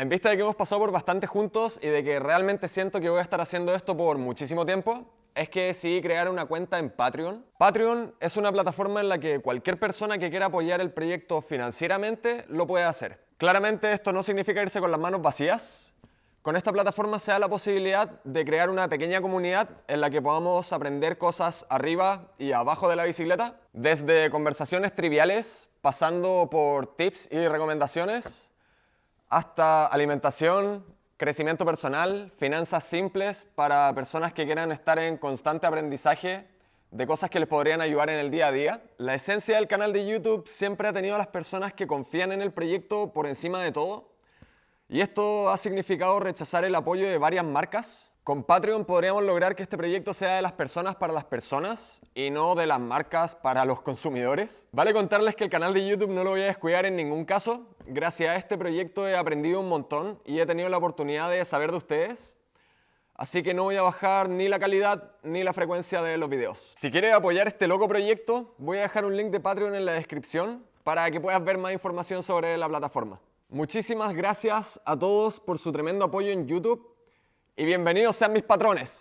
En vista de que hemos pasado por bastante juntos y de que realmente siento que voy a estar haciendo esto por muchísimo tiempo, es que decidí crear una cuenta en Patreon. Patreon es una plataforma en la que cualquier persona que quiera apoyar el proyecto financieramente lo puede hacer. Claramente esto no significa irse con las manos vacías. Con esta plataforma se da la posibilidad de crear una pequeña comunidad en la que podamos aprender cosas arriba y abajo de la bicicleta, desde conversaciones triviales, pasando por tips y recomendaciones, hasta alimentación, crecimiento personal, finanzas simples para personas que quieran estar en constante aprendizaje de cosas que les podrían ayudar en el día a día. La esencia del canal de YouTube siempre ha tenido a las personas que confían en el proyecto por encima de todo. Y esto ha significado rechazar el apoyo de varias marcas con Patreon podríamos lograr que este proyecto sea de las personas para las personas y no de las marcas para los consumidores. Vale contarles que el canal de YouTube no lo voy a descuidar en ningún caso. Gracias a este proyecto he aprendido un montón y he tenido la oportunidad de saber de ustedes. Así que no voy a bajar ni la calidad ni la frecuencia de los videos. Si quieres apoyar este loco proyecto, voy a dejar un link de Patreon en la descripción para que puedas ver más información sobre la plataforma. Muchísimas gracias a todos por su tremendo apoyo en YouTube y bienvenidos sean mis patrones.